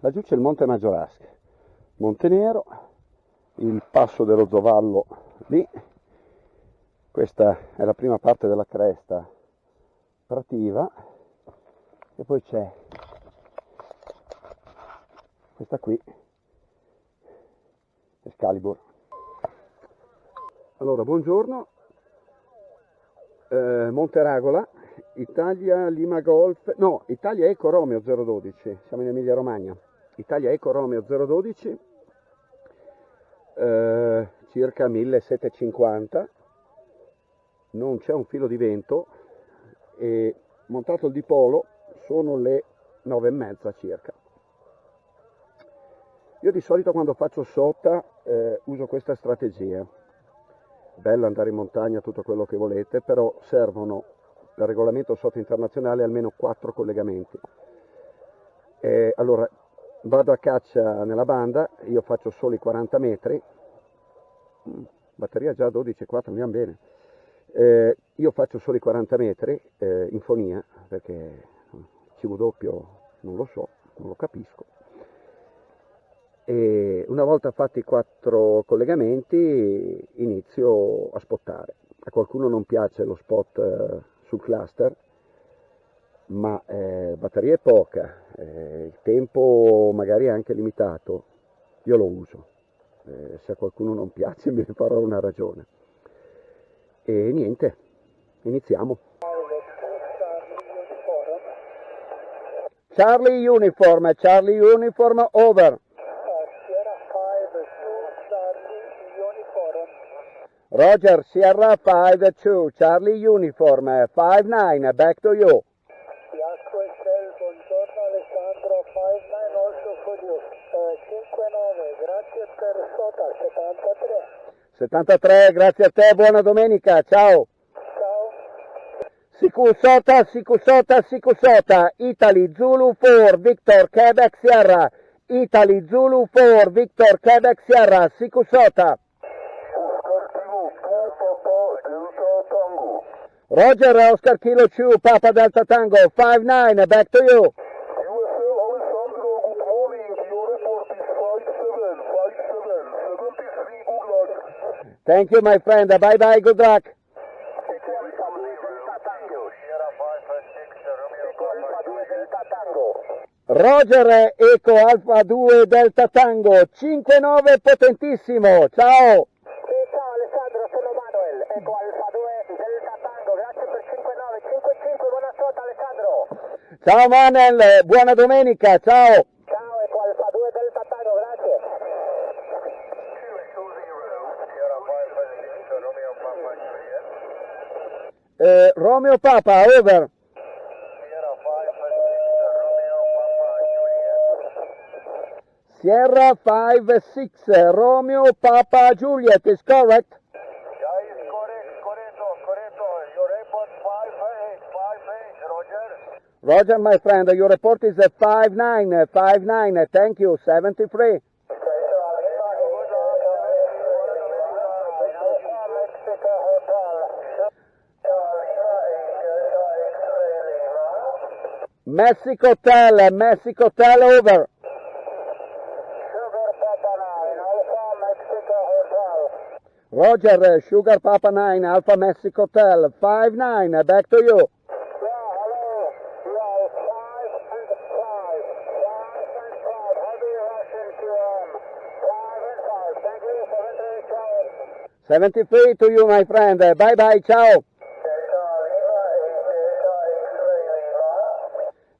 Laggiù c'è il Monte Maggiolasca, Monte Nero, il passo dello Zovallo lì, questa è la prima parte della cresta prativa. E poi c'è questa qui, Excalibur. Allora, buongiorno, eh, Ragola, Italia Lima Golf, no, Italia Eco Romeo 012, siamo in Emilia Romagna, Italia Eco Romeo 012, eh, circa 1750, non c'è un filo di vento e montato il dipolo sono le 9 e mezza circa. Io di solito quando faccio sotta eh, uso questa strategia, bello andare in montagna, tutto quello che volete, però servono per regolamento sotto internazionale almeno 4 collegamenti. E allora vado a caccia nella banda, io faccio solo i 40 metri, batteria già 12,4, mi va bene. Eh, io faccio solo i 40 metri eh, in fonia perché CV non lo so, non lo capisco. E una volta fatti i quattro collegamenti inizio a spottare. A qualcuno non piace lo spot eh, sul cluster, ma eh, batteria è poca, eh, il tempo magari è anche limitato, io lo uso. Eh, se a qualcuno non piace me ne farò una ragione. E niente, iniziamo. Charlie Uniform, Charlie Uniform, over. Roger, Sierra 5-2, Charlie Uniform, 5-9, back to you. Fiasco Estel, buongiorno Alessandro, 5-9 also for you. Uh, 5-9, grazie per sota, 73. 73, grazie a te, buona domenica, ciao. Ciao. Sikusota, Sikusota, Sikusota, Italy Zulu 4, Victor, Quebec Sierra. Italy Zulu 4, Victor, Quebec Sierra, Sikusota. Roger, Oscar Kilo 2, Papa Delta Tango, 5-9, back to you. USL Alessandro, good morning. Your report is 57, 57, 73, good luck. Thank you, my friend. Bye bye, good luck. Roger, Eco Alfa 2 Delta Tango, 5-9 potentissimo, ciao. Ciao Alessandro, sono Manuel, Eco Alfa 2 Delta Tango, grazie per 59, 55, buona sota Alessandro. Ciao Manel, buona domenica, ciao. Eh, Romeo Papa, over. Sierra 5-6, Romeo Papa Juliet is correct. Yeah, is correct. Your report 58, 58, Roger. Roger, my friend, your report is a 5-9, 5-9, thank you, 73. Mexico Hotel, Mexico Hotel, over. Roger, Sugar Papa 9, Alpha Mexico Hotel, 5-9, uh, uh, back to you. Seventy-three to you, my friend. Uh, bye bye, ciao.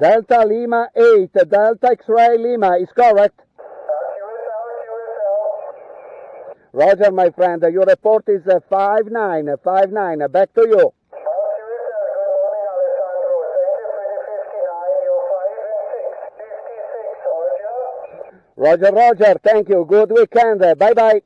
Delta Lima 8, Delta X-Ray Lima is correct. Roger, my friend, your report is uh, 5-9, 5-9, back to you. Roger, Roger, thank you. Good weekend. Bye bye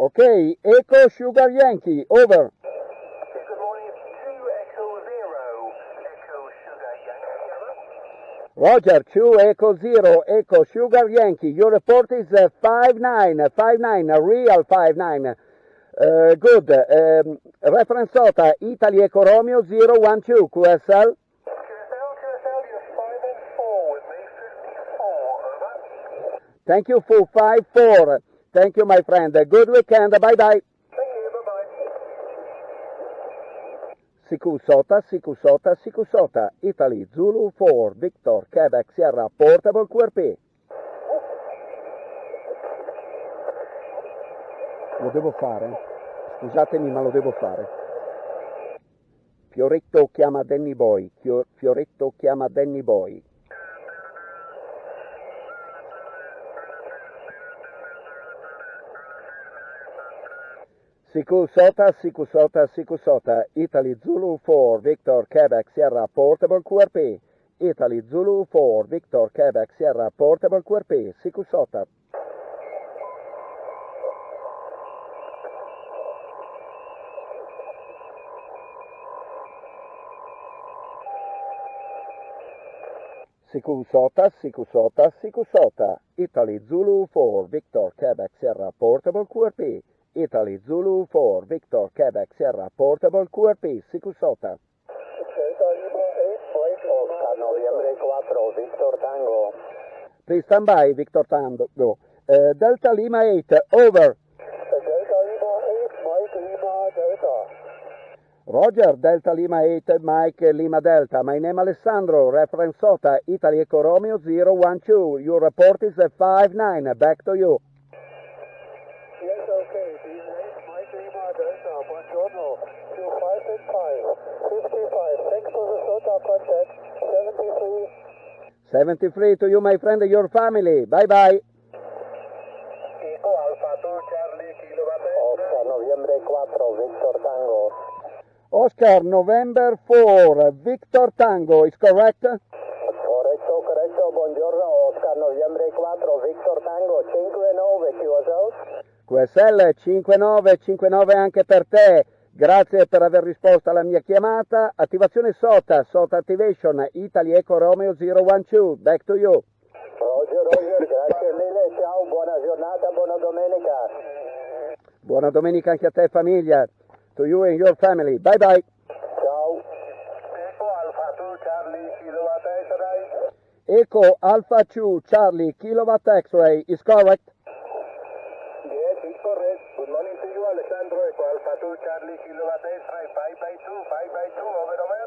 Okay, Echo Sugar Yankee, over. Good morning, it's 2 Echo Zero, Echo Sugar Yankee. Roger, 2 Echo 0, Echo Sugar Yankee. Your report is uh, 5-9, 5-9, a real 5-9. Uh, good. Um, reference SOTA, Italy Eco Romeo 012, QSL. QSL, QSL, you're 5 and 4 with 54, over. Thank you for 5-4. Thank you, my friend. Good weekend. Bye-bye. Thank you, bye-bye. Siku Sota, Siku Sota, Siku Sota, Italy, Zulu 4, Victor, Quebec, Sierra, Portable QRP. Lo devo fare? Scusatemi, ma lo devo fare. Fioretto chiama Danny Boy, Fio- Fioretto chiama Danny Boy. Siku Sota, Siku Sota, Siku Sota, Italy Zulu 4, Victor, Quebec, Sierra, Portable QRP. Italy Zulu 4, Victor, Quebec, Sierra, Portable QRP, Siku Sota. Siku Sota, Siku Sota, Siku Sota, Italy Zulu 4, Victor, Quebec, Sierra, Portable QRP. Italy Zulu 4, Victor, Quebec, Sierra, Portable QRP, Siku Sota. Delta Lima 8, Mike Lima. Oscar, noviembre 4, Víctor Tango. Please stand by, Victor Tango. Uh, Delta Lima 8, over. Delta Lima 8, Mike Lima Delta. Roger, Delta Lima 8, Mike Lima Delta. My name Alessandro, reference SOTA, Italy Eco Romeo 012. Your report is a 5-9. Back to you. Delta. Buongiorno. To 5 and 5. 55. Thanks for the SOTA contact. 73. 73 to you, my friend, and your family. Bye-bye. Eco Alpha 2, Charlie, Kilowatt Oscar, noviembre 4, Víctor Tango. Oscar, November 4, Victor Tango, is correct? Corretto, corretto, buongiorno. Oscar, noviembre 4, Víctor Tango, 59, QSL. QSL 5959 anche per te. Grazie per aver risposto alla mia chiamata. Attivazione SOTA, SOTA Activation, Italy Eco Romeo 012. Back to you. Roger, Roger, grazie mille, ciao, buona giornata, buona domenica. Buona domenica anche a te famiglia. To you and your family. Bye bye. Ciao. Eco Alpha 2, Charlie, Eco Alpha 2 Charlie Kilowatt X-ray is correct. Yes, it's correct. Good morning to you, Alessandro. Eco Alpha 2, Charlie, Kilowatt X-Ray. 5 by 2, 5 by 2, over, over.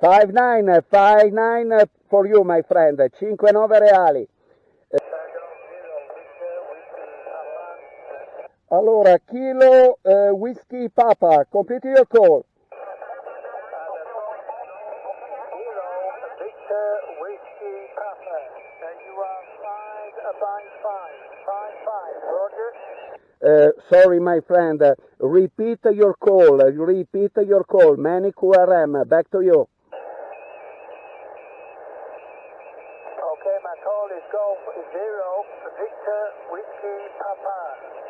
59 59 for you my friend. 59 reali. Allora, Kilo eh, Whiskey Papa, complete your call. Whiskey, Papa. And you are 5 by 5. 5, 5. Roger. Uh, sorry, my friend. Uh, repeat your call. Uh, repeat your call. Many QRM. Back to you. Okay, my call is Golf 0, Victor, Whiskey, Papa.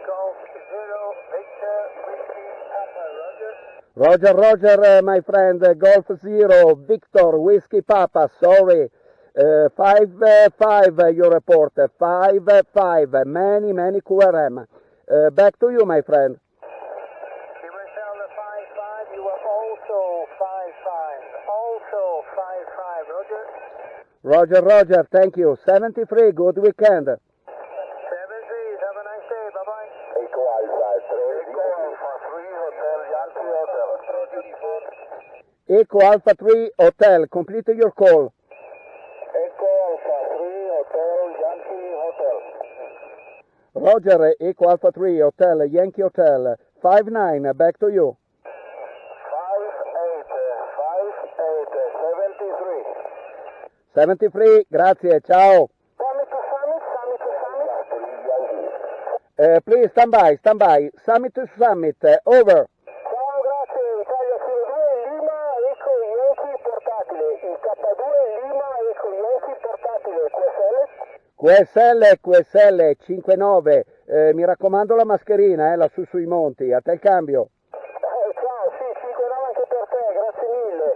Golf 0, Victor, Whiskey, Papa. Roger. Roger, Roger, uh, my friend. Uh, Golf Zero, Victor, Whiskey Papa. Sorry. Uh, five, uh, five, uh, your report. Uh, Five, uh, five. Uh, Many, many QRM. Uh, back to you, my friend. You will tell the 5 5. You are also 5 5. Also 5 5. Roger. Roger, Roger. Thank you. 73. Good weekend. 7 3. Have a nice day. Bye bye. Eco Alfa 3, Eco Alpha 3 Hotel Yankee Hotel. Eco Alpha 3 Hotel. Complete your call. Eco Alpha 3 Hotel Yankee Hotel. Roger, Eco Alpha 3 Hotel, Yankee Hotel. 5-9. Back to you. 5 8. 5 8. 73. 73. Grazie. Ciao. Summit to Summit. Summit to Summit. Uh, please stand by, stand by. Summit to summit. Uh, over. Ciao, grazie. Italia Kilo 2 Lima Eco Yankee portatile. Il K2 Lima Eco Yankee portatile. QSL? QSL, QSL 59. Eh, mi raccomando la mascherina, eh, lassù sui monti. A te il cambio. Eh, ciao, sì, 5 9 anche per te, grazie mille.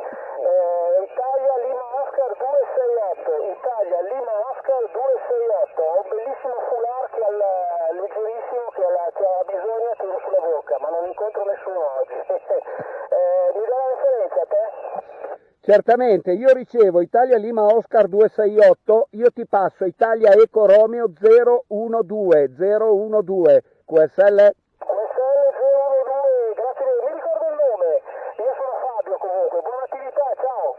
Eh, Italia Lima Oscar 268, Italia Lima Oscar 268, ho un bellissimo foulard che ha il- leggerissimo che, ha la- che ha bisogno che lo la bocca, ma non incontro nessuno oggi. eh, mi dà la referenza a te? Certamente, io ricevo Italia Lima Oscar 268, io ti passo Italia Eco Romeo 012, 012, QSL? QSL 012, grazie. Mi ricordo il nome. Io sono Fabio comunque, buona attività, ciao.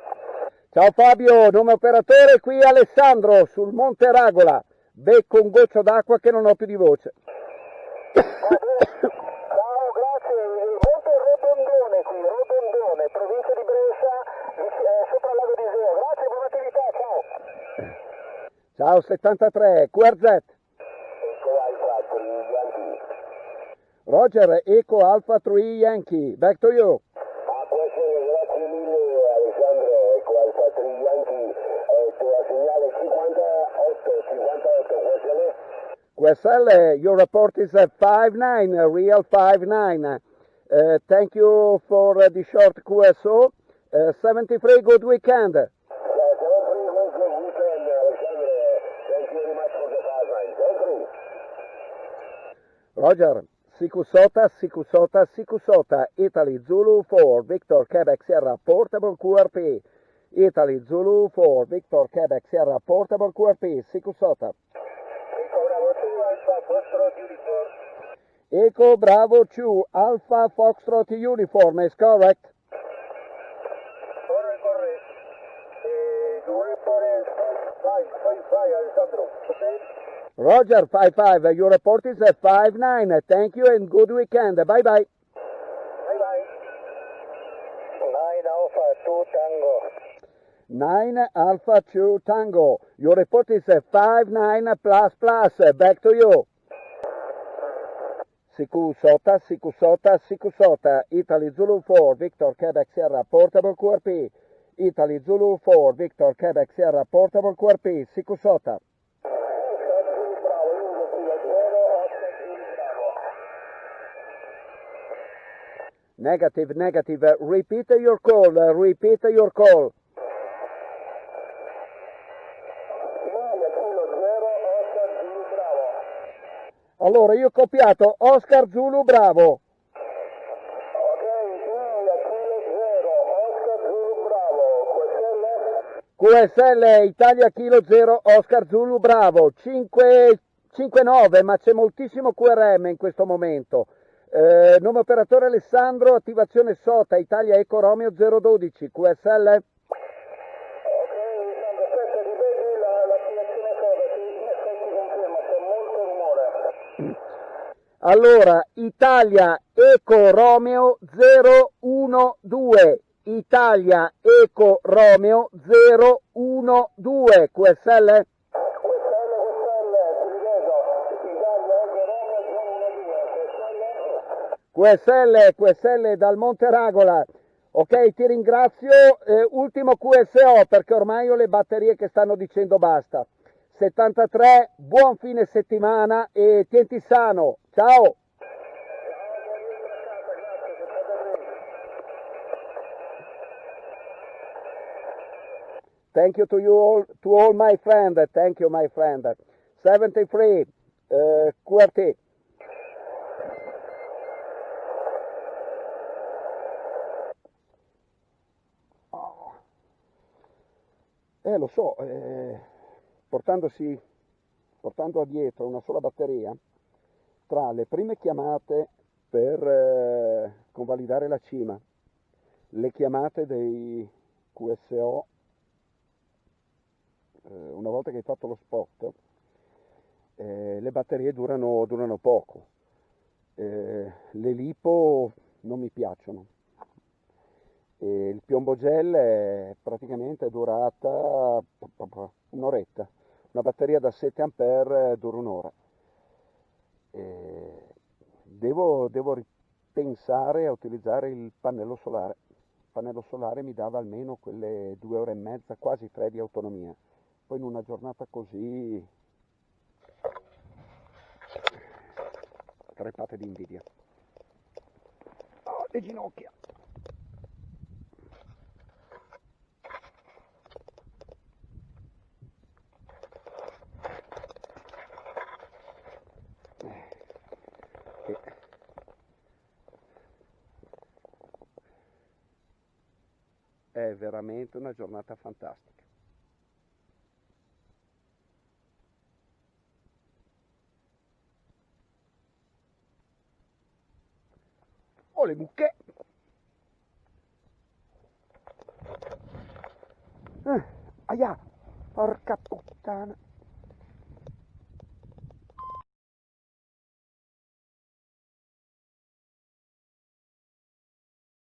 Ciao Fabio, nome operatore, qui Alessandro sul Monte Ragola. Becco un goccio d'acqua che non ho più di voce. Ciao, grazie. Monte Rodondone qui, Rodondone, provincia di Brescia, eh, sopra il lago di Iseo. Grazie, buona attività, ciao. Ciao 73, QRZ. Eco Alfa 3 Yankee. Roger, Eco Alpha 3 Yankee, back to you. Ah, può essere, grazie mille Alessandro, Eco Alfa 3 Yankee. Eh, tua segnale 58, 58, può essere? QSL, your report is at 59, uh, real 59. Uh, thank you for uh, the short QSO. Uh, 73, good weekend. Roger, Sikusota, Sikusota, Sikusota, Italy Zulu 4, Victor Quebec Sierra, Portable QRP. Italy Zulu 4, Victor Quebec Sierra, Portable QRP, Sikusota. Eco Bravo 2 Alfa Foxtrot Uniform. Echo Bravo 2, Alpha Foxtrot Uniform is correct. Corre, corre. Eh, tu report is five, five, five, Alessandro. Okay? Roger, 5-5, your report is at 5-9. Thank you and good weekend. Bye-bye. Bye bye. Nine Alpha 2 Tango. 9 Alpha 2 Tango. Your report is at 5-9 plus plus. Back to you. Sikusota, Sikusota, Sikusota. Italy Zulu 4, Victor Quebec Sierra, Portable QRP. Italy Zulu 4, Victor Quebec Sierra, Portable QRP. Sikusota. Negative, negative. Repeat your call. Uh, repeat your call. Allora, io ho copiato Oscar Zulu Bravo. QSL Italia Kilo 0 Oscar Zulu Bravo 5, 5-9 ma c'è moltissimo QRM in questo momento eh, nome operatore Alessandro attivazione SOTA Italia Eco Romeo 012 QSL Allora, Italia Eco Romeo 012, Italia Eco Romeo 012, QSL? QSL, QSL dal Monte Ragola. Ok, ti ringrazio. Eh, ultimo QSO perché ormai ho le batterie che stanno dicendo basta. 73, buon fine settimana e tienti sano. Ciao! Thank you to you all, to all my friend. Thank you, my friend. 73, uh, QRT. Eh, lo so, eh, portandosi, portando dietro una sola batteria, tra le prime chiamate per eh, convalidare la cima, le chiamate dei QSO, eh, una volta che hai fatto lo spot, eh, le batterie durano, durano poco. Eh, le lipo non mi piacciono. E il piombo gel è praticamente durata un'oretta. Una batteria da 7 A dura un'ora. Devo, devo ripensare a utilizzare il pannello solare. Il pannello solare mi dava almeno quelle due ore e mezza, quasi tre di autonomia. Poi in una giornata così crepate di invidia. Oh, le ginocchia! È veramente una giornata fantastica. Oh le mucche! Eh, aia, porca puttana!